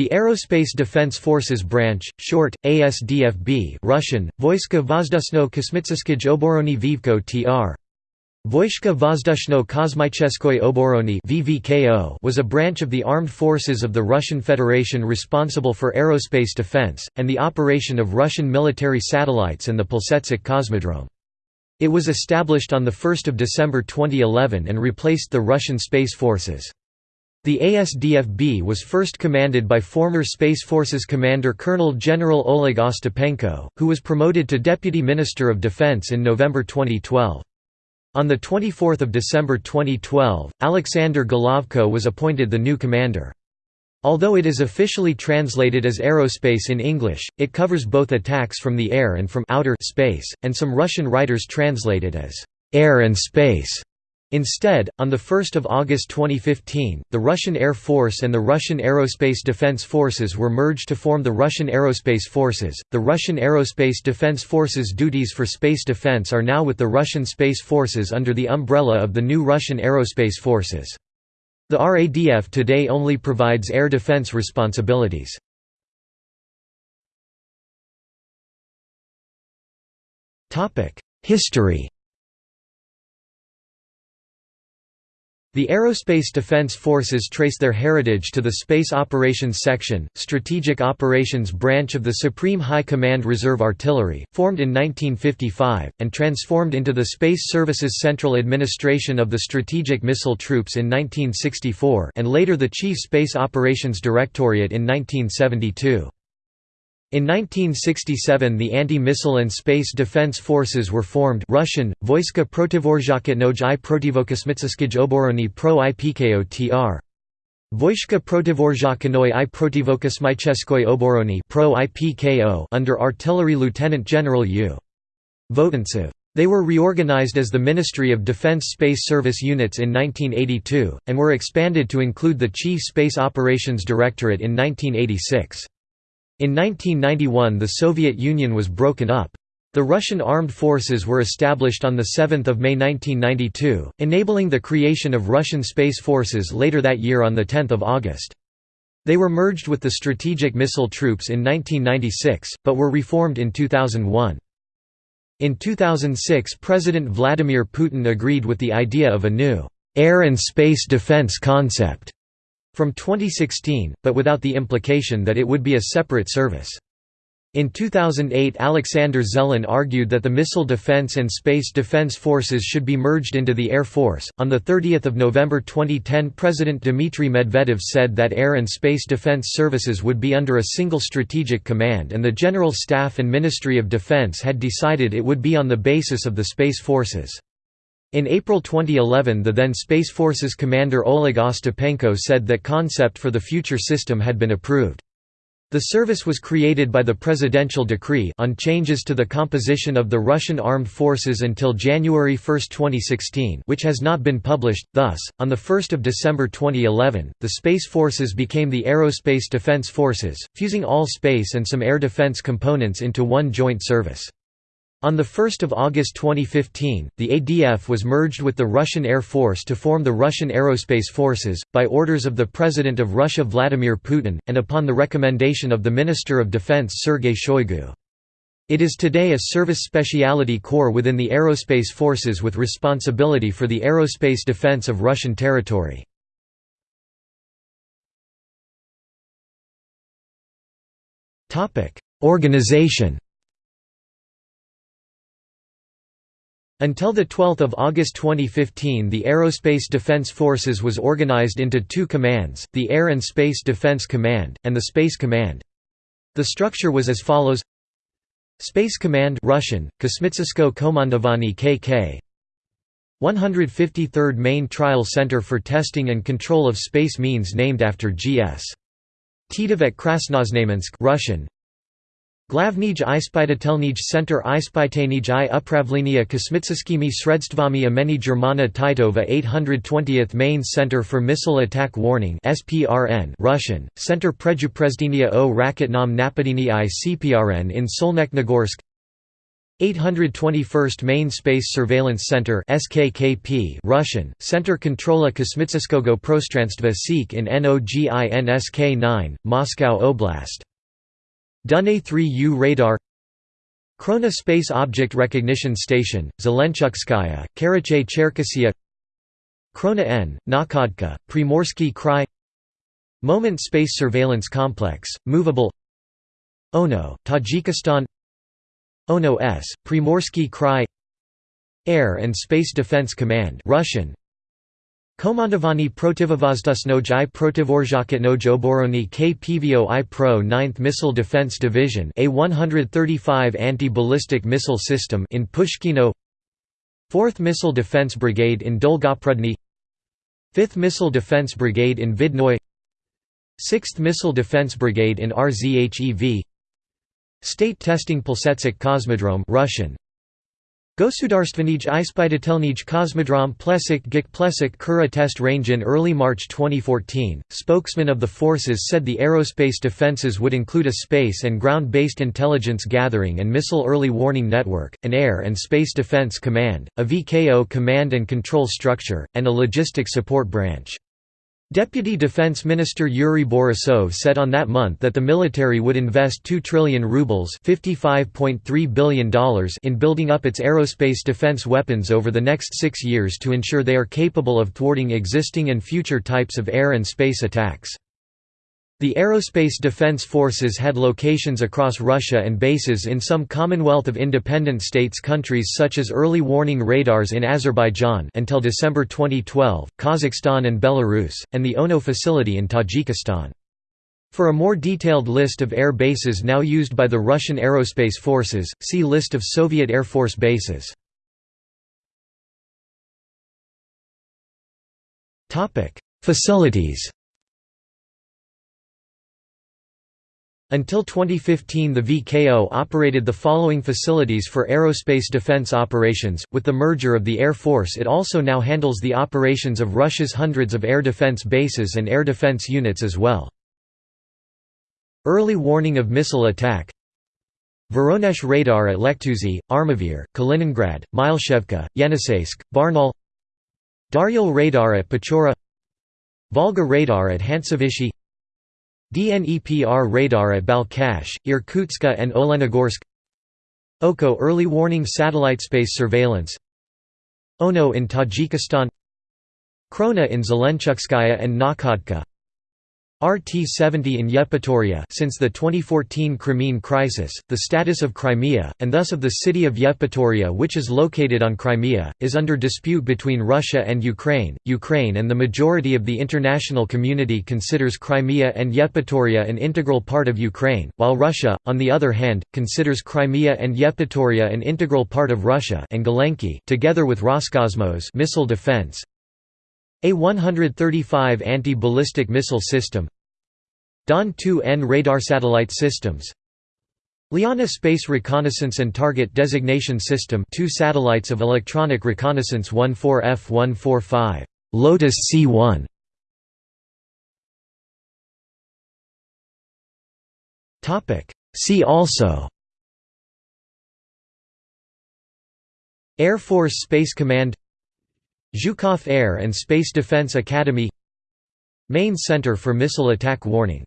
The Aerospace Defense Forces branch, short, ASDFB Russian, Voiska Vozdusno Kosmitskij Oborony Vivko tr. Voishka Vozdushno Oborony (VVKO) was a branch of the armed forces of the Russian Federation responsible for aerospace defense and the operation of Russian military satellites and the Plesetsk Cosmodrome. It was established on the 1st of December 2011 and replaced the Russian Space Forces. The ASDFB was first commanded by former Space Forces Commander Colonel General Oleg Ostapenko, who was promoted to Deputy Minister of Defense in November 2012. On 24 December 2012, Alexander Golovko was appointed the new commander. Although it is officially translated as aerospace in English, it covers both attacks from the air and from outer space, and some Russian writers translate it as air and space. Instead, on 1 August 2015, the Russian Air Force and the Russian Aerospace Defense Forces were merged to form the Russian Aerospace Forces. The Russian Aerospace Defense Forces' duties for space defense are now with the Russian Space Forces under the umbrella of the new Russian Aerospace Forces. The RADF today only provides air defense responsibilities. History The Aerospace Defense Forces trace their heritage to the Space Operations Section, Strategic Operations branch of the Supreme High Command Reserve Artillery, formed in 1955, and transformed into the Space Services Central Administration of the Strategic Missile Troops in 1964 and later the Chief Space Operations Directorate in 1972. In 1967 the Anti-Missile and Space Defense Forces were formed Russian, Voiska Protivorzhakotnoj i Protivokosmitskij Oborony pro IPKO tr. Voishka Protivorzhakanoi i Protivokosmicheskoy Oborony pro IPKO under Artillery Lieutenant General U. Votantsov. They were reorganized as the Ministry of Defense Space Service Units in 1982, and were expanded to include the Chief Space Operations Directorate in 1986. In 1991 the Soviet Union was broken up. The Russian armed forces were established on 7 May 1992, enabling the creation of Russian Space Forces later that year on 10 August. They were merged with the Strategic Missile Troops in 1996, but were reformed in 2001. In 2006 President Vladimir Putin agreed with the idea of a new «air and space defense concept» from 2016, but without the implication that it would be a separate service. In 2008 Alexander Zelin argued that the Missile Defense and Space Defense Forces should be merged into the Air Force. On 30 November 2010 President Dmitry Medvedev said that Air and Space Defense Services would be under a single strategic command and the General Staff and Ministry of Defense had decided it would be on the basis of the Space Forces. In April 2011 the then Space Forces commander Oleg Ostapenko said that concept for the future system had been approved. The service was created by the presidential decree on changes to the composition of the Russian armed forces until January 1, 2016 which has not been published, thus, on 1 December 2011, the Space Forces became the Aerospace Defense Forces, fusing all space and some air defense components into one joint service. On 1 August 2015, the ADF was merged with the Russian Air Force to form the Russian Aerospace Forces, by orders of the President of Russia Vladimir Putin, and upon the recommendation of the Minister of Defense Sergei Shoigu. It is today a service specialty corps within the Aerospace Forces with responsibility for the aerospace defense of Russian territory. Organization Until 12 August 2015 the Aerospace Defense Forces was organized into two commands, the Air and Space Defense Command, and the Space Command. The structure was as follows Space Command Russian, Kosmitskoye Komandovanie KK 153rd Main Trial Center for Testing and Control of Space Means named after G.S. Titov at Krasnoznamensk Russian, Glavnij ispitatelnij center ispitenij i upravlenia kosmitskimi sredstvami imeni Germana Titova 820th Main Center for Missile Attack Warning SPRN Russian, Center Prejuprezdenia o Raketnom Napadini i CPRN in Solnechnogorsk 821st Main Space Surveillance Center SKKP Russian, Center Kontrola Kosmitskogo Prostranstva Sik in NOGINSK 9, Moscow Oblast. Dune 3U radar Krona Space Object Recognition Station, Zelenchukskaya, Karachay Cherkessia Krona N, Nakhodka, Primorsky Krai Moment Space Surveillance Complex, movable Okno, Tajikistan Okno S, Primorsky Krai Air and Space Defense Command Russian Komandovani protivovozdusnoj i protivorzhaketnoj oborony KPVO I Pro 9th Missile Defense Division A-135 anti-ballistic missile system in Pushkino. 4th Missile Defense Brigade in Dolgoprudny 5th Missile Defense Brigade in Vidnoye. 6th Missile Defense Brigade in RZHEV State Testing Plesetsk Cosmodrome Russian Gosudarstvenij Ispitatelnij Kosmodrom Plesik Gik Plesik Kura test range In early March 2014, spokesman of the forces said the aerospace defenses would include a space and ground-based intelligence gathering and missile early warning network, an air and space defense command, a VKO command and control structure, and a logistics support branch. Deputy Defense Minister Yuri Borisov said on that month that the military would invest 2 trillion rubles $55.3 billion in building up its aerospace defense weapons over the next six years to ensure they are capable of thwarting existing and future types of air and space attacks. The Aerospace Defense Forces had locations across Russia and bases in some Commonwealth of Independent States countries such as early warning radars in Azerbaijan until December 2012, Kazakhstan and Belarus, and the OKNO facility in Tajikistan. For a more detailed list of air bases now used by the Russian Aerospace Forces, see List of Soviet Air Force bases. Facilities Until 2015 the VKO operated the following facilities for aerospace defense operations, with the merger of the Air Force it also now handles the operations of Russia's hundreds of air defense bases and air defense units as well. Early warning of missile attack. Voronezh radar at Lekhtusi, Armavir, Kaliningrad, Mileshevka, Yeniseisk, Barnaul Daryal radar at Pechora. Volga radar at Hantsovishche DNEPR radar at Balkhash, Irkutsk and Olenogorsk. OKO early warning satellite space surveillance. OKNO in Tajikistan. Krona in Zelenchukskaya and Nakhodka RT-70 in Yevpatoria since the 2014 Crimean crisis, the status of Crimea, and thus of the city of Yevpatoria which is located on Crimea, is under dispute between Russia and Ukraine. Ukraine and the majority of the international community considers Crimea and Yevpatoria an integral part of Ukraine, while Russia, on the other hand, considers Crimea and Yevpatoria an integral part of Russia and Galenki together with Roscosmos missile defense, a-135 anti-ballistic missile system Don-2N radar satellite systems Liana Space Reconnaissance and Target Designation System two satellites of electronic reconnaissance 14F-145 Lotos C1 See also Air Force Space Command Zhukov Air and Space Defense Academy Main Center for Missile Attack Warning